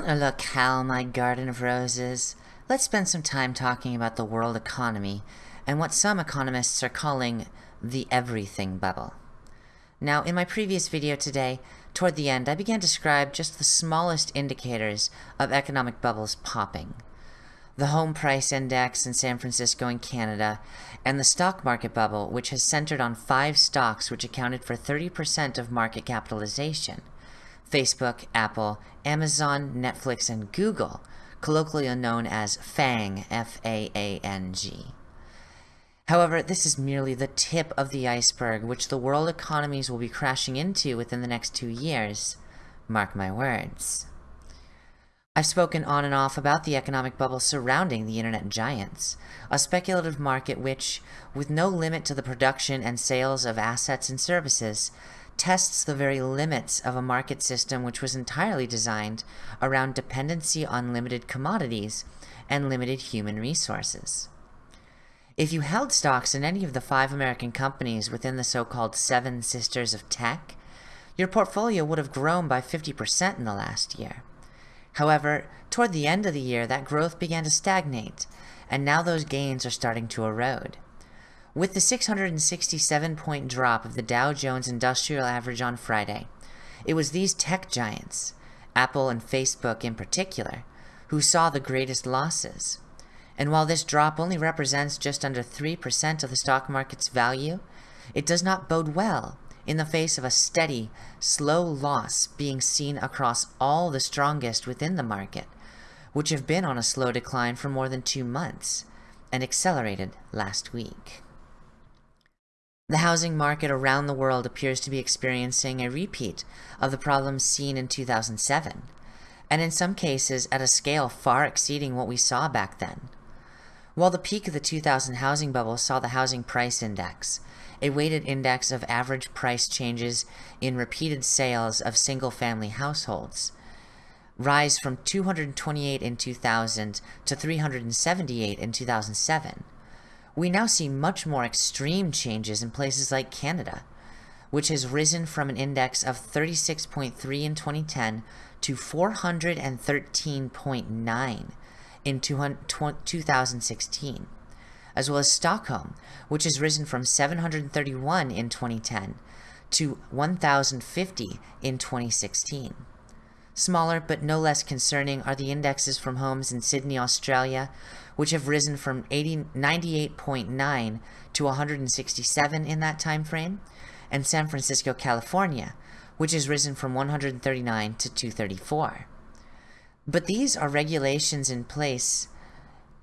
Bon locale, my garden of roses. Let's spend some time talking about the world economy and what some economists are calling the everything bubble. Now, in my previous video today, toward the end, I began to describe just the smallest indicators of economic bubbles popping. The home price index in San Francisco and Canada, and the stock market bubble, which has centered on five stocks which accounted for 30% of market capitalization. Facebook, Apple, Amazon, Netflix, and Google, colloquially known as FAANG, F-A-A-N-G. However, this is merely the tip of the iceberg which the world economies will be crashing into within the next two years. Mark my words. I've spoken on and off about the economic bubble surrounding the internet giants, a speculative market which, with no limit to the production and sales of assets and services, tests the very limits of a market system which was entirely designed around dependency on limited commodities and limited human resources. If you held stocks in any of the five American companies within the so-called Seven Sisters of Tech, your portfolio would have grown by 50% in the last year. However, toward the end of the year, that growth began to stagnate, and now those gains are starting to erode. With the 667 point drop of the Dow Jones Industrial Average on Friday, it was these tech giants, Apple and Facebook in particular, who saw the greatest losses. And while this drop only represents just under 3% of the stock market's value, it does not bode well in the face of a steady, slow loss being seen across all the strongest within the market, which have been on a slow decline for more than two months, and accelerated last week. The housing market around the world appears to be experiencing a repeat of the problems seen in 2007, and in some cases at a scale far exceeding what we saw back then. While the peak of the 2000 housing bubble saw the housing price index, a weighted index of average price changes in repeated sales of single-family households, rise from 228 in 2000 to 378 in 2007, we now see much more extreme changes in places like Canada, which has risen from an index of 36.3 in 2010 to 413.9 in 2016, as well as Stockholm, which has risen from 731 in 2010 to 1,050 in 2016. Smaller but no less concerning are the indexes from homes in Sydney, Australia, which have risen from 98.9 to 167 in that time frame, and San Francisco, California, which has risen from 139 to 234. But these are regulations in place,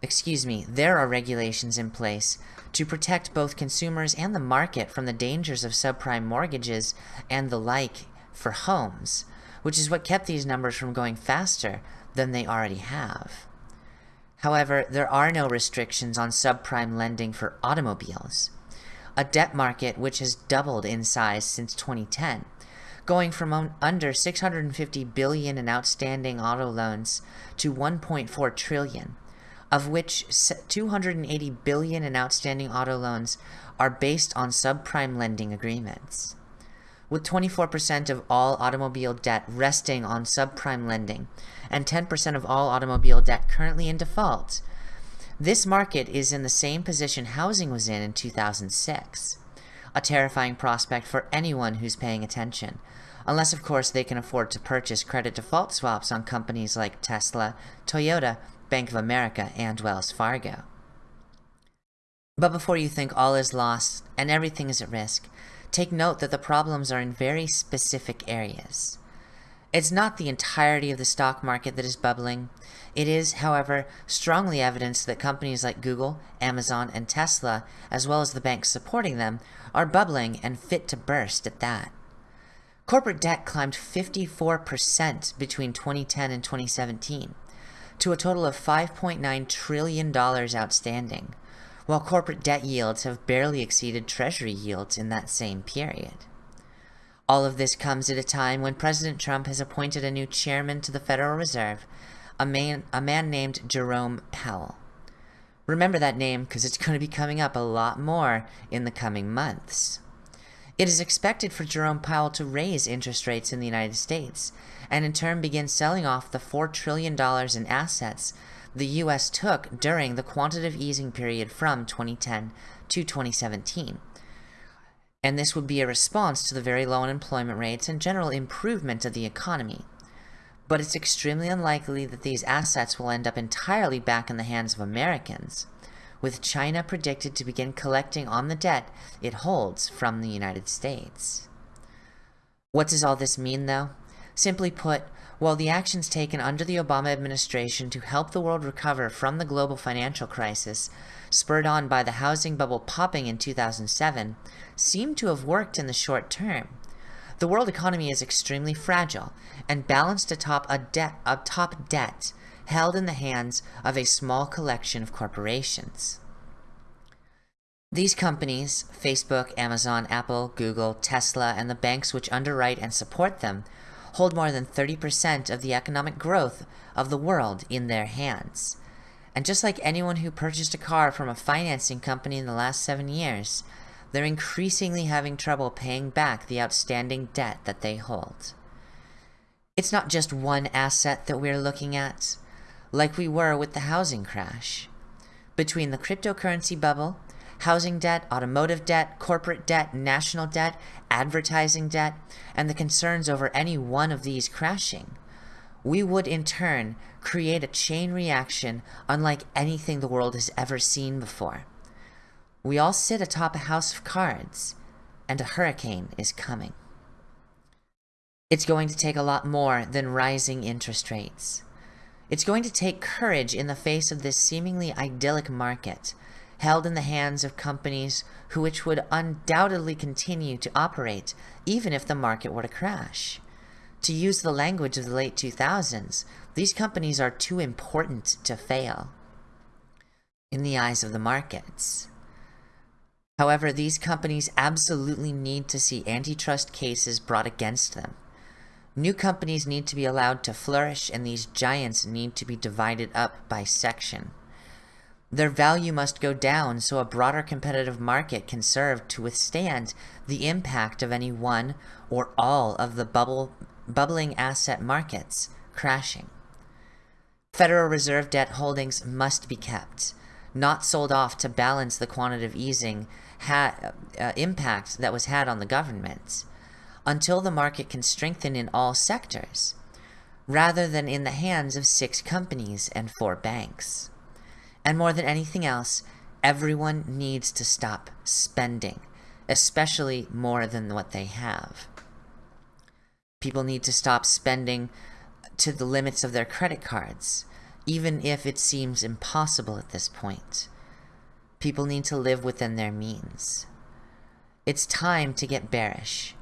excuse me, there are regulations in place to protect both consumers and the market from the dangers of subprime mortgages and the like for homes, which is what kept these numbers from going faster than they already have. However, there are no restrictions on subprime lending for automobiles, a debt market which has doubled in size since 2010, going from under 650 billion in outstanding auto loans to 1.4 trillion, of which 280 billion in outstanding auto loans are based on subprime lending agreements. With 24% of all automobile debt resting on subprime lending, and 10% of all automobile debt currently in default. This market is in the same position housing was in in 2006. A terrifying prospect for anyone who's paying attention, unless of course they can afford to purchase credit default swaps on companies like Tesla, Toyota, Bank of America, and Wells Fargo. But before you think all is lost and everything is at risk, take note that the problems are in very specific areas. It's not the entirety of the stock market that is bubbling. It is, however, strongly evidenced that companies like Google, Amazon, and Tesla, as well as the banks supporting them, are bubbling and fit to burst at that. Corporate debt climbed 54% between 2010 and 2017, to a total of $5.9 trillion outstanding, while corporate debt yields have barely exceeded Treasury yields in that same period. All of this comes at a time when President Trump has appointed a new chairman to the Federal Reserve, a man, a man named Jerome Powell. Remember that name because it's going to be coming up a lot more in the coming months. It is expected for Jerome Powell to raise interest rates in the United States, and in turn begin selling off the $4 trillion in assets the US took during the quantitative easing period from 2010 to 2017. And this would be a response to the very low unemployment rates and general improvement of the economy. But it's extremely unlikely that these assets will end up entirely back in the hands of Americans with China predicted to begin collecting on the debt it holds from the United States. What does all this mean, though? Simply put, while the actions taken under the Obama administration to help the world recover from the global financial crisis, spurred on by the housing bubble popping in 2007, seem to have worked in the short term, the world economy is extremely fragile and balanced atop a debt, atop debt held in the hands of a small collection of corporations. These companies, Facebook, Amazon, Apple, Google, Tesla, and the banks which underwrite and support them, hold more than 30% of the economic growth of the world in their hands. And just like anyone who purchased a car from a financing company in the last seven years, they're increasingly having trouble paying back the outstanding debt that they hold. It's not just one asset that we're looking at like we were with the housing crash. Between the cryptocurrency bubble, housing debt, automotive debt, corporate debt, national debt, advertising debt, and the concerns over any one of these crashing, we would in turn create a chain reaction unlike anything the world has ever seen before. We all sit atop a house of cards, and a hurricane is coming. It's going to take a lot more than rising interest rates. It's going to take courage in the face of this seemingly idyllic market, held in the hands of companies who which would undoubtedly continue to operate even if the market were to crash. To use the language of the late 2000s, these companies are too important to fail in the eyes of the markets. However, these companies absolutely need to see antitrust cases brought against them. New companies need to be allowed to flourish and these giants need to be divided up by section. Their value must go down so a broader competitive market can serve to withstand the impact of any one or all of the bubble, bubbling asset markets crashing. Federal Reserve debt holdings must be kept, not sold off to balance the quantitative easing uh, impact that was had on the government until the market can strengthen in all sectors, rather than in the hands of six companies and four banks. And more than anything else, everyone needs to stop spending, especially more than what they have. People need to stop spending to the limits of their credit cards, even if it seems impossible at this point. People need to live within their means. It's time to get bearish.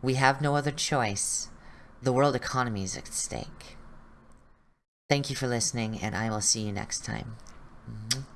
We have no other choice. The world economy is at stake. Thank you for listening, and I will see you next time. Mm -hmm.